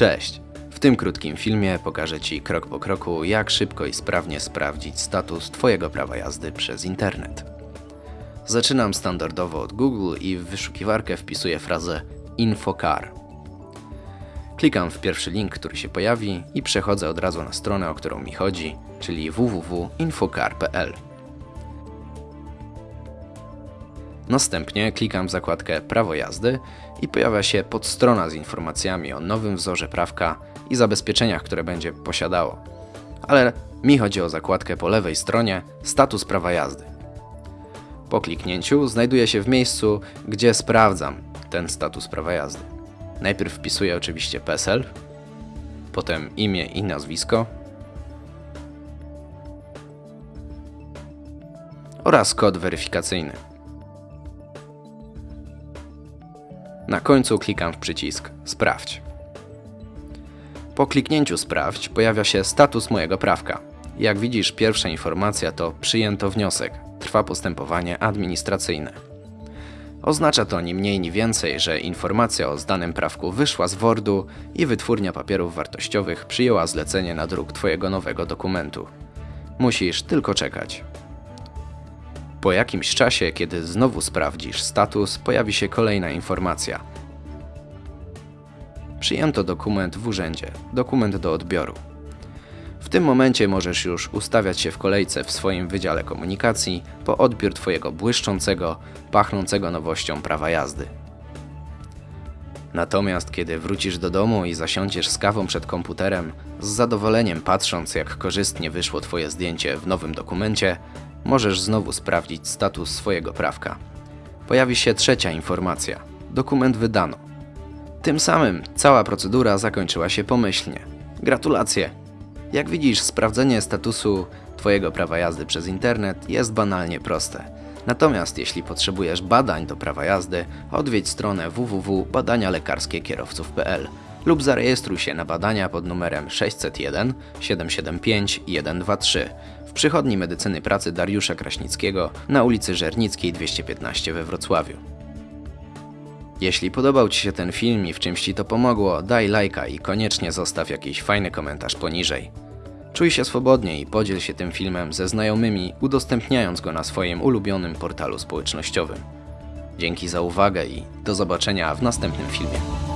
Cześć! W tym krótkim filmie pokażę Ci krok po kroku, jak szybko i sprawnie sprawdzić status Twojego prawa jazdy przez internet. Zaczynam standardowo od Google i w wyszukiwarkę wpisuję frazę InfoCar. Klikam w pierwszy link, który się pojawi i przechodzę od razu na stronę, o którą mi chodzi, czyli www.infocar.pl. Następnie klikam w zakładkę Prawo jazdy i pojawia się podstrona z informacjami o nowym wzorze prawka i zabezpieczeniach, które będzie posiadało. Ale mi chodzi o zakładkę po lewej stronie Status prawa jazdy. Po kliknięciu znajduję się w miejscu, gdzie sprawdzam ten status prawa jazdy. Najpierw wpisuję oczywiście PESEL, potem imię i nazwisko oraz kod weryfikacyjny. Na końcu klikam w przycisk Sprawdź. Po kliknięciu Sprawdź pojawia się status mojego prawka. Jak widzisz, pierwsza informacja to przyjęto wniosek. Trwa postępowanie administracyjne. Oznacza to ni mniej ni więcej, że informacja o zdanym prawku wyszła z Wordu i wytwórnia papierów wartościowych przyjęła zlecenie na druk Twojego nowego dokumentu. Musisz tylko czekać. Po jakimś czasie, kiedy znowu sprawdzisz status, pojawi się kolejna informacja. Przyjęto dokument w urzędzie, dokument do odbioru. W tym momencie możesz już ustawiać się w kolejce w swoim wydziale komunikacji po odbiór Twojego błyszczącego, pachnącego nowością prawa jazdy. Natomiast kiedy wrócisz do domu i zasiądziesz z kawą przed komputerem, z zadowoleniem patrząc jak korzystnie wyszło Twoje zdjęcie w nowym dokumencie, możesz znowu sprawdzić status swojego prawka. Pojawi się trzecia informacja. Dokument wydano. Tym samym cała procedura zakończyła się pomyślnie. Gratulacje! Jak widzisz, sprawdzenie statusu Twojego prawa jazdy przez internet jest banalnie proste. Natomiast jeśli potrzebujesz badań do prawa jazdy, odwiedź stronę www.badanialekarskiekierowców.pl lub zarejestruj się na badania pod numerem 601 775 123 w przychodni medycyny pracy Dariusza Kraśnickiego na ulicy Żernickiej 215 we Wrocławiu. Jeśli podobał Ci się ten film i w czymś Ci to pomogło, daj lajka i koniecznie zostaw jakiś fajny komentarz poniżej. Czuj się swobodnie i podziel się tym filmem ze znajomymi, udostępniając go na swoim ulubionym portalu społecznościowym. Dzięki za uwagę i do zobaczenia w następnym filmie.